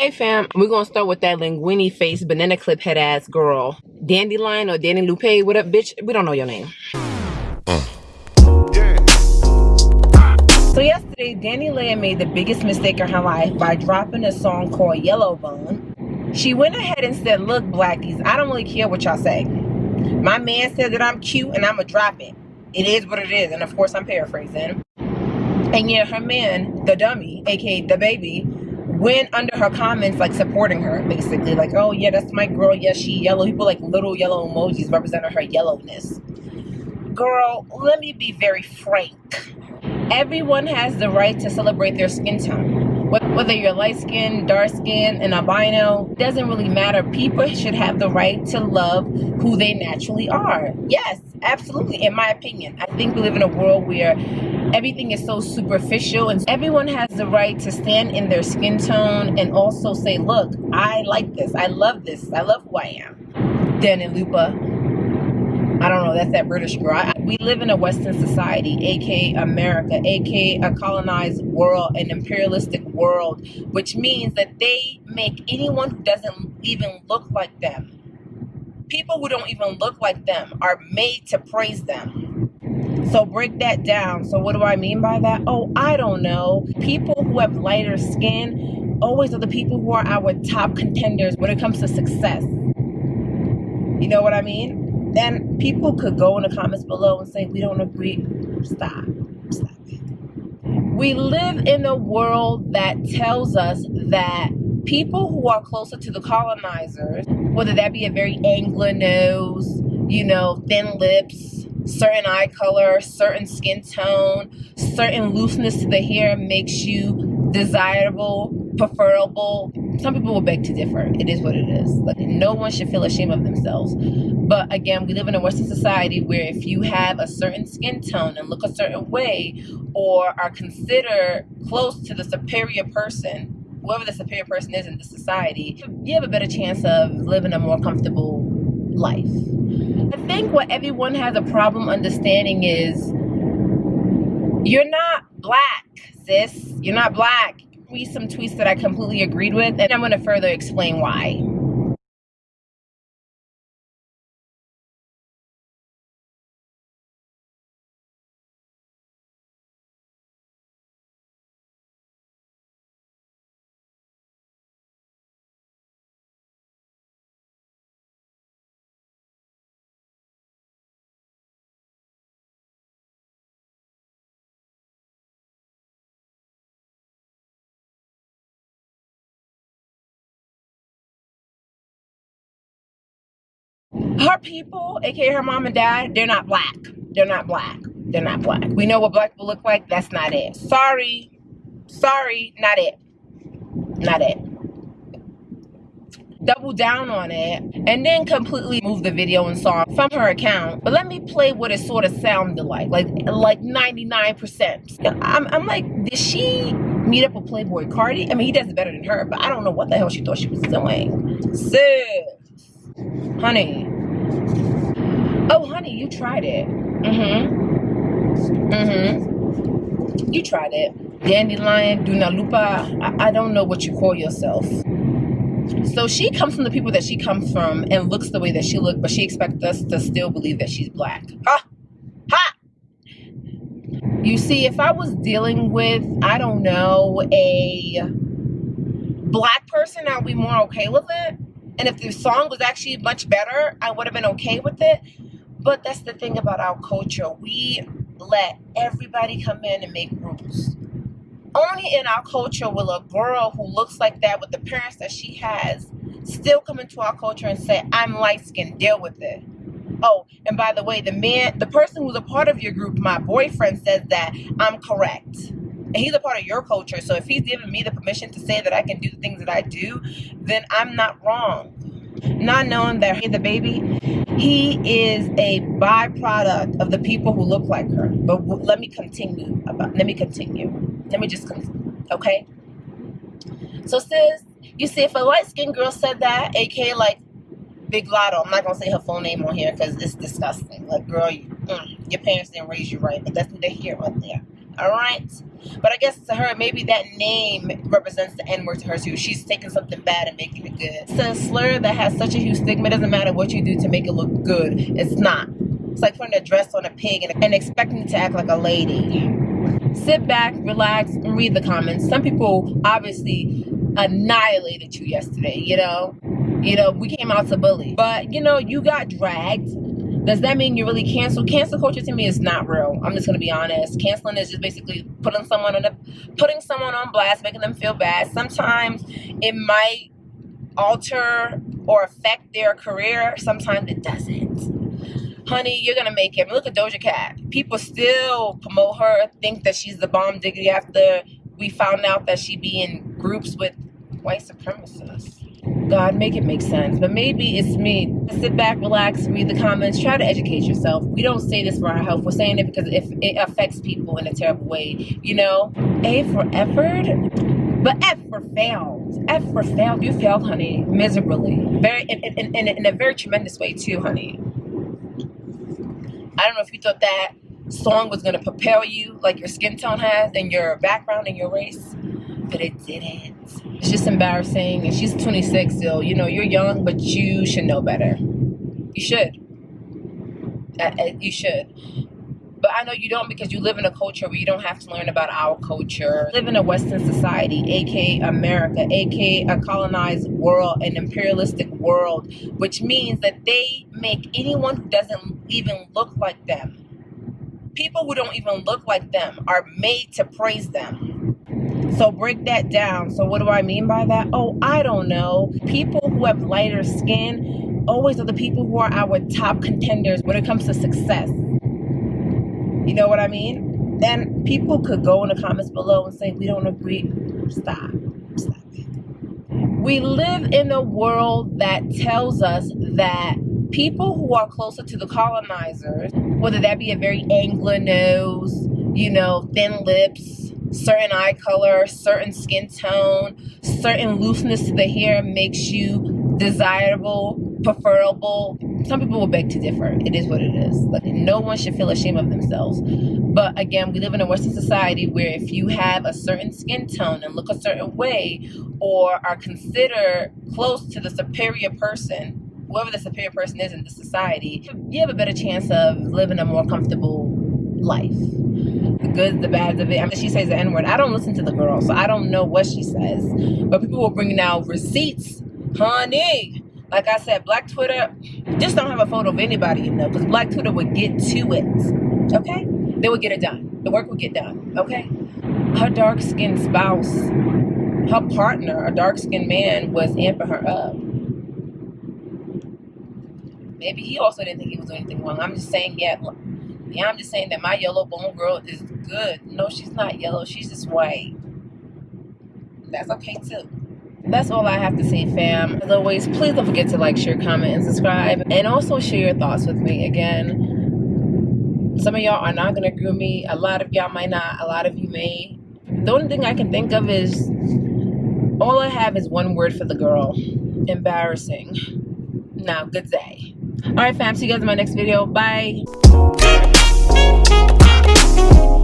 Hey fam, we're gonna start with that linguini face, banana clip head ass girl. Dandelion or Danny Lupe, what up, bitch? We don't know your name. So yesterday, DaniLeigh made the biggest mistake of her life by dropping a song called Yellow Bone. She went ahead and said, look, blackies, I don't really care what y'all say. My man said that I'm cute and I'ma drop it. It is what it is, and of course I'm paraphrasing. And yet her man, the dummy, aka DaBaby, went under her comments like supporting her basically. Like oh yeah that's my girl. Yes she yellow. People like little yellow emojis representing her yellowness. Girl let me be very frank. Everyone has the right to celebrate their skin tone whether you're light skin dark skin and albino doesn't really matter. People should have the right to love who they naturally are. Yes absolutely in my opinion. I think we live in a world where everything is so superficial and everyone has the right to stand in their skin tone and also say look i like this. I love this. I love who i am. Dan and lupa know that's that british girl I, we live in a western society aka america aka a colonized world an imperialistic world which means that they make anyone who doesn't even look like them people who don't even look like them are made to praise them so break that down. So what do I mean by that? Oh, I don't know. People who have lighter skin always are the people who are our top contenders when it comes to success. You know what I mean? And people could go in the comments below and say, we don't agree. Stop. Stop it. We live in a world that tells us that people who are closer to the colonizers, whether that be a very Anglo nose, you know, thin lips, certain eye color, certain skin tone, certain looseness to the hair makes you desirable, preferable. Some people will beg to differ. It is what it is. Like no one should feel ashamed of themselves. But again, we live in a Western society where if you have a certain skin tone and look a certain way or are considered close to the superior person, whoever the superior person is in the society, you have a better chance of living a more comfortable life. I think what everyone has a problem understanding is you're not black, sis. You're not black. Read some tweets that I completely agreed with, and I'm going to further explain why. Her people, aka her mom and dad, they're not black. They're not black. They're not black. We know what black people look like. That's not it. Sorry. Sorry, not it. Not it. Double down on it and then completely move the video and song from her account. But let me play what it sort of sounded like. Like like 99%. I'm, I'm like, did she meet up with Playboi Carti? I mean, he does it better than her, but I don't know what the hell she thought she was doing. Sis, honey, Oh, honey, you tried it. Mm-hmm. Mm-hmm. You tried it. Dandelion, Duna Lupa. I, I don't know what you call yourself. So she comes from the people that she comes from and looks the way that she looked but she expects us to still believe that she's black. Ha! Ha! You see, if I was dealing with, I don't know, a black person, I'd be more okay with it. And if the song was actually much better, I would have been okay with it. But that's the thing about our culture. We let everybody come in and make rules. Only in our culture will a girl who looks like that with the parents that she has still come into our culture and say, I'm light skinned, deal with it. Oh, and by the way, the man, the person who's a part of your group, my boyfriend says that I'm correct. And he's a part of your culture. So if he's giving me the permission to say that I can do the things that I do, then I'm not wrong not knowing that DaBaby, he is a byproduct of the people who look like her. But let me continue. About, let me continue. Let me just, okay? So sis, you see, if a light-skinned girl said that, aka like Big Latto, I'm not gonna say her full name on here because it's disgusting. Like, girl, you, mm, your parents didn't raise you right, but that's what they hear right there. All right. But I guess to her, maybe that name represents the N word to her too. She's taking something bad and making it good. It's a slur that has such a huge stigma. It doesn't matter what you do to make it look good. It's not. It's like putting a dress on a pig and, and expecting it to act like a lady. Sit back, relax, and read the comments. Some people obviously annihilated you yesterday, you know? You know, we came out to bully. But, you know, you got dragged does that mean you're really canceled? Cancel culture to me is not real. I'm just gonna be honest. Canceling is just basically putting someone on a putting someone on blast, making them feel bad. Sometimes it might alter or affect their career. Sometimes it doesn't. Honey, you're gonna make it. Look at Doja Cat. People still promote her, think that she's the bomb diggity after we found out that she be in groups with white supremacists. God, make it make sense. But maybe it's me. Sit back, relax, read the comments, try to educate yourself. We don't say this for our health. We're saying it because if it affects people in a terrible way. You know, A for effort, but F for failed. F for failed. You failed, honey, miserably. Very in, in, in, in a very tremendous way too, honey. I don't know if you thought that song was gonna propel you like your skin tone has and your background and your race, but it didn't. It's just embarrassing. And she's 26 still. You know, you're young, but you should know better. You should. Uh, uh, you should. But I know you don't because you live in a culture where you don't have to learn about our culture. live in a Western society, aka America, aka a colonized world, an imperialistic world, which means that they make anyone who doesn't even look like them, people who don't even look like them, are made to praise them so break that down. So what do I mean by that? Oh, I don't know. People who have lighter skin always are the people who are our top contenders when it comes to success. You know what I mean? Then people could go in the comments below and say, we don't agree. Stop. Stop. We live in a world that tells us that people who are closer to the colonizers, whether that be a very Anglo nose, you know, thin lips, certain eye color, certain skin tone, certain looseness to the hair makes you desirable, preferable. Some people will beg to differ. It is what it is. Like no one should feel ashamed of themselves. But again, we live in a Western society where if you have a certain skin tone and look a certain way or are considered close to the superior person, whoever the superior person is in the society, you have a better chance of living a more comfortable life the good, the bad of it. I mean, she says the N word. I don't listen to the girl, so I don't know what she says. But people were bringing out receipts, honey. Like I said, Black Twitter just don't have a photo of anybody you know, because Black Twitter would get to it. Okay, they would get it done. The work would get done. Okay, her dark skinned spouse, her partner, a dark skinned man, was amping her up. Maybe he also didn't think he was doing anything wrong. I'm just saying, yeah, yeah, I'm just saying that my yellow bone girl is good. No, she's not yellow. She's just white. That's okay too. That's all I have to say, fam. As always, please don't forget to like, share, comment, and subscribe. And also share your thoughts with me. Again, some of y'all are not going to agree with me. A lot of y'all might not. A lot of you may. The only thing I can think of is all I have is one word for the girl. Embarrassing. Now, good day. All right, fam. See you guys in my next video. Bye. Thank you.